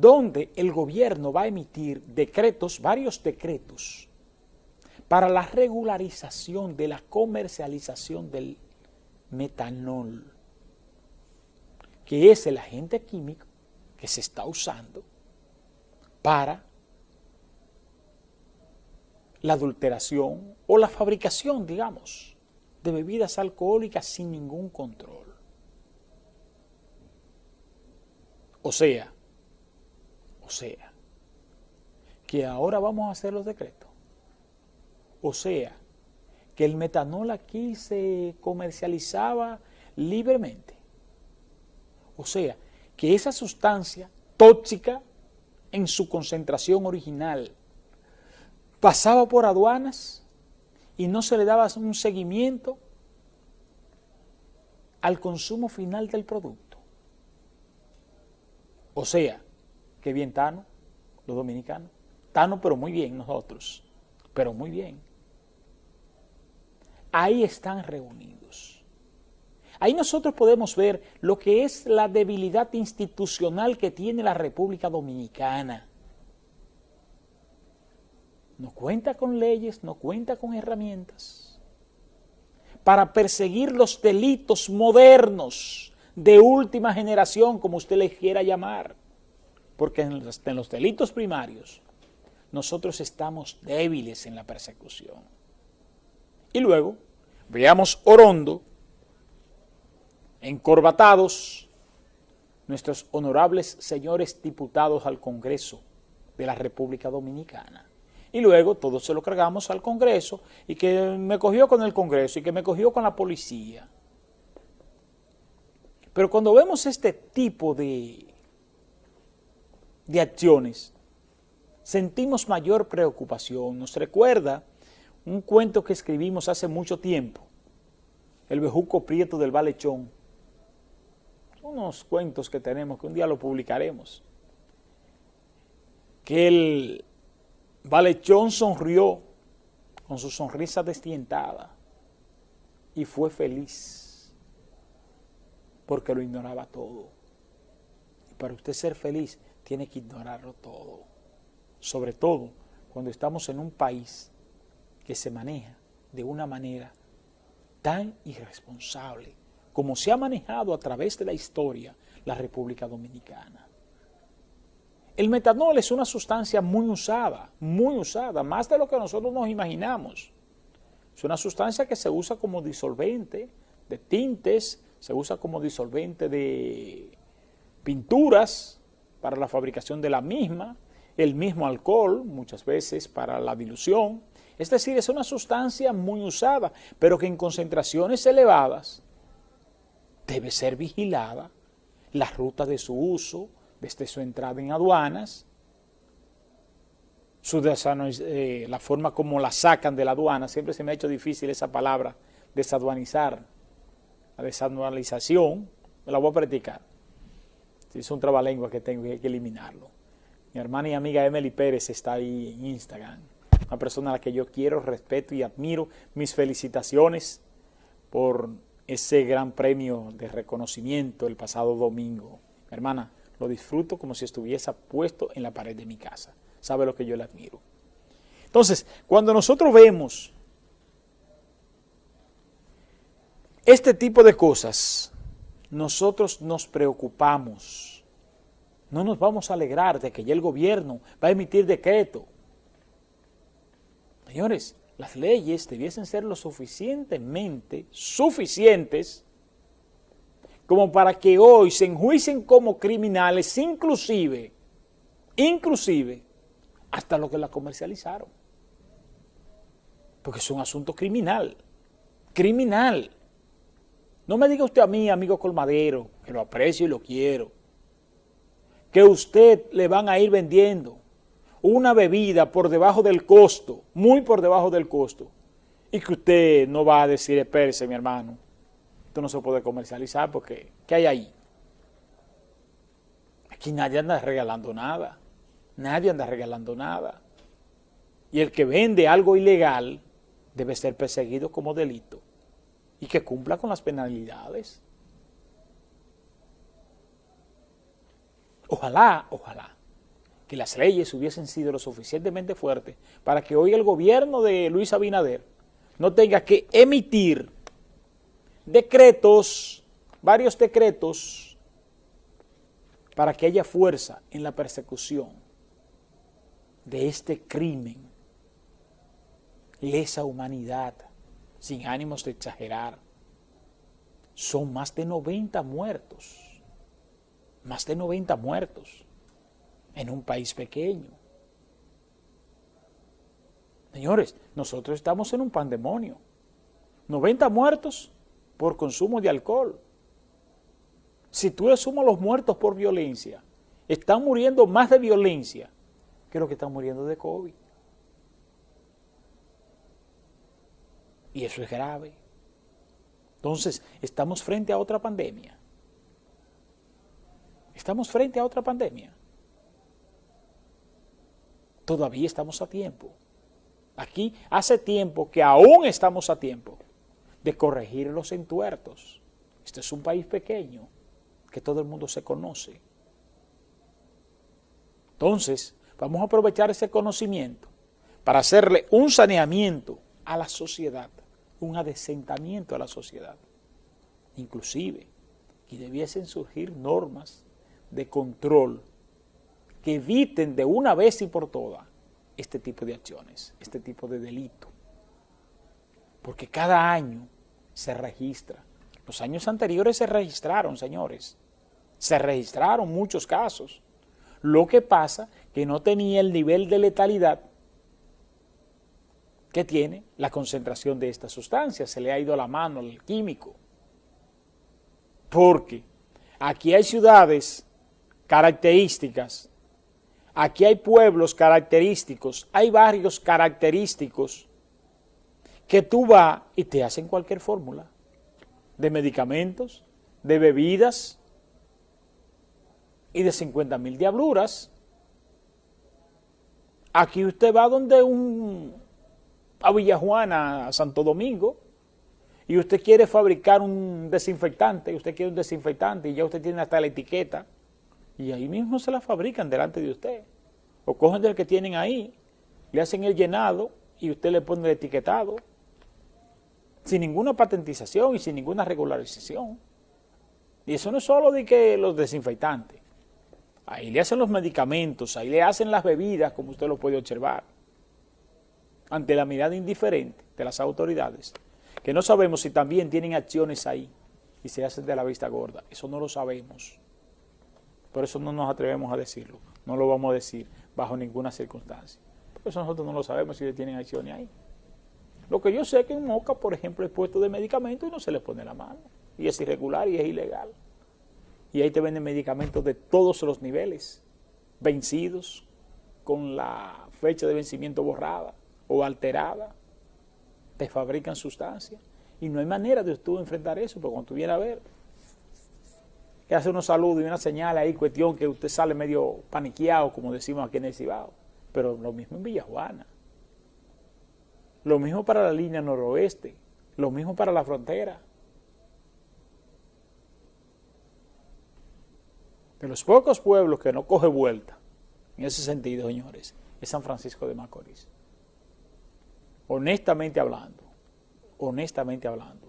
donde el gobierno va a emitir decretos, varios decretos, para la regularización de la comercialización del metanol, que es el agente químico que se está usando para la adulteración o la fabricación, digamos, de bebidas alcohólicas sin ningún control. O sea, o sea, que ahora vamos a hacer los decretos. O sea, que el metanol aquí se comercializaba libremente. O sea, que esa sustancia tóxica en su concentración original pasaba por aduanas y no se le daba un seguimiento al consumo final del producto. O sea, que bien Tano, los dominicanos. Tano, pero muy bien nosotros, pero muy bien. Ahí están reunidos. Ahí nosotros podemos ver lo que es la debilidad institucional que tiene la República Dominicana no cuenta con leyes, no cuenta con herramientas para perseguir los delitos modernos de última generación, como usted les quiera llamar, porque en los, delitos primarios nosotros estamos débiles en la persecución. Y luego, veamos Orondo, encorbatados, nuestros honorables señores diputados al Congreso de la República Dominicana y luego todo se lo cargamos al Congreso y que me cogió con el Congreso y que me cogió con la policía. Pero cuando vemos este tipo de, de acciones, sentimos mayor preocupación. Nos recuerda un cuento que escribimos hace mucho tiempo, El Bejuco Prieto del Valechón. Unos cuentos que tenemos que un día lo publicaremos. Que el Valechón sonrió con su sonrisa destientada y fue feliz porque lo ignoraba todo. Para usted ser feliz tiene que ignorarlo todo. Sobre todo cuando estamos en un país que se maneja de una manera tan irresponsable como se ha manejado a través de la historia la República Dominicana. El metanol es una sustancia muy usada, muy usada, más de lo que nosotros nos imaginamos. Es una sustancia que se usa como disolvente de tintes, se usa como disolvente de pinturas para la fabricación de la misma, el mismo alcohol muchas veces para la dilución. Es decir, es una sustancia muy usada, pero que en concentraciones elevadas debe ser vigilada la ruta de su uso, desde su entrada en aduanas, eh, la forma como la sacan de la aduana, siempre se me ha hecho difícil esa palabra, desaduanizar, la desaduanalización, me la voy a practicar. Es un trabalengua que tengo que eliminarlo. Mi hermana y amiga Emily Pérez está ahí en Instagram, una persona a la que yo quiero, respeto y admiro. Mis felicitaciones por ese gran premio de reconocimiento el pasado domingo. hermana, lo disfruto como si estuviese puesto en la pared de mi casa. Sabe lo que yo le admiro. Entonces, cuando nosotros vemos este tipo de cosas, nosotros nos preocupamos. No nos vamos a alegrar de que ya el gobierno va a emitir decreto. Señores, las leyes debiesen ser lo suficientemente suficientes como para que hoy se enjuicien como criminales, inclusive, inclusive, hasta lo que la comercializaron. Porque es un asunto criminal, criminal. No me diga usted a mí, amigo colmadero, que lo aprecio y lo quiero, que usted le van a ir vendiendo una bebida por debajo del costo, muy por debajo del costo, y que usted no va a decir, espérese mi hermano, no se puede comercializar porque ¿qué hay ahí? Aquí nadie anda regalando nada, nadie anda regalando nada. Y el que vende algo ilegal debe ser perseguido como delito y que cumpla con las penalidades. Ojalá, ojalá, que las leyes hubiesen sido lo suficientemente fuertes para que hoy el gobierno de Luis Abinader no tenga que emitir decretos, varios decretos, para que haya fuerza en la persecución de este crimen, lesa humanidad, sin ánimos de exagerar. Son más de 90 muertos, más de 90 muertos en un país pequeño. Señores, nosotros estamos en un pandemonio. 90 muertos por consumo de alcohol. Si tú le sumas los muertos por violencia, están muriendo más de violencia que los que están muriendo de COVID. Y eso es grave. Entonces, estamos frente a otra pandemia. Estamos frente a otra pandemia. Todavía estamos a tiempo. Aquí hace tiempo que aún estamos a tiempo de corregir los entuertos. Este es un país pequeño que todo el mundo se conoce. Entonces, vamos a aprovechar ese conocimiento para hacerle un saneamiento a la sociedad, un adesentamiento a la sociedad. Inclusive, que debiesen surgir normas de control que eviten de una vez y por todas este tipo de acciones, este tipo de delito. Porque cada año se registra. Los años anteriores se registraron, señores. Se registraron muchos casos. Lo que pasa que no tenía el nivel de letalidad que tiene la concentración de esta sustancia. Se le ha ido la mano al químico. Porque aquí hay ciudades características Aquí hay pueblos característicos, hay barrios característicos que tú vas y te hacen cualquier fórmula de medicamentos, de bebidas y de 50 mil diabluras. Aquí usted va donde un, a Villajuana, a Santo Domingo, y usted quiere fabricar un desinfectante, usted quiere un desinfectante y ya usted tiene hasta la etiqueta y ahí mismo se la fabrican delante de usted. O cogen del que tienen ahí, le hacen el llenado y usted le pone el etiquetado, sin ninguna patentización y sin ninguna regularización. Y eso no es solo de que los desinfectantes. Ahí le hacen los medicamentos, ahí le hacen las bebidas, como usted lo puede observar. Ante la mirada indiferente de las autoridades, que no sabemos si también tienen acciones ahí y se hacen de la vista gorda. Eso no lo sabemos. Por eso no nos atrevemos a decirlo. No lo vamos a decir bajo ninguna circunstancia. Por eso nosotros no lo sabemos si tienen acciones ahí. Lo que yo sé es que en Moca, por ejemplo, es puesto de medicamentos y no se le pone la mano. Y es irregular y es ilegal. Y ahí te venden medicamentos de todos los niveles, vencidos, con la fecha de vencimiento borrada o alterada. Te fabrican sustancias. Y no hay manera de tú enfrentar eso, porque cuando tú vienes a ver, que hace unos saludos y una señal ahí, cuestión que usted sale medio paniqueado, como decimos aquí en el Cibao. Pero lo mismo en Villajuana. Lo mismo para la línea noroeste. Lo mismo para la frontera. De los pocos pueblos que no coge vuelta, en ese sentido, señores, es San Francisco de Macorís. Honestamente hablando, honestamente hablando,